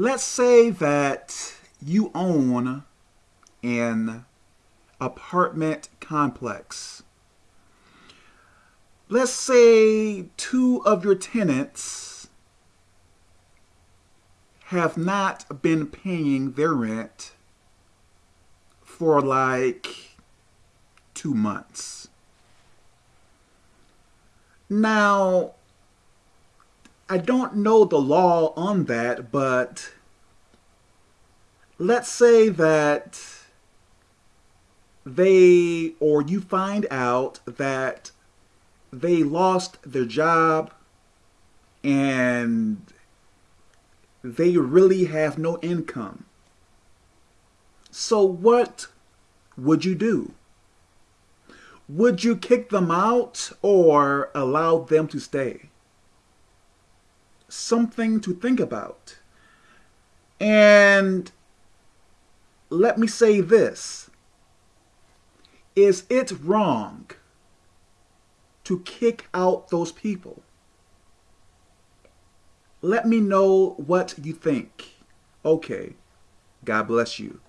let's say that you own an apartment complex. Let's say two of your tenants have not been paying their rent for like two months. Now, I don't know the law on that, but let's say that they or you find out that they lost their job and they really have no income. So what would you do? Would you kick them out or allow them to stay? Something to think about. And let me say this. Is it wrong to kick out those people? Let me know what you think. Okay. God bless you.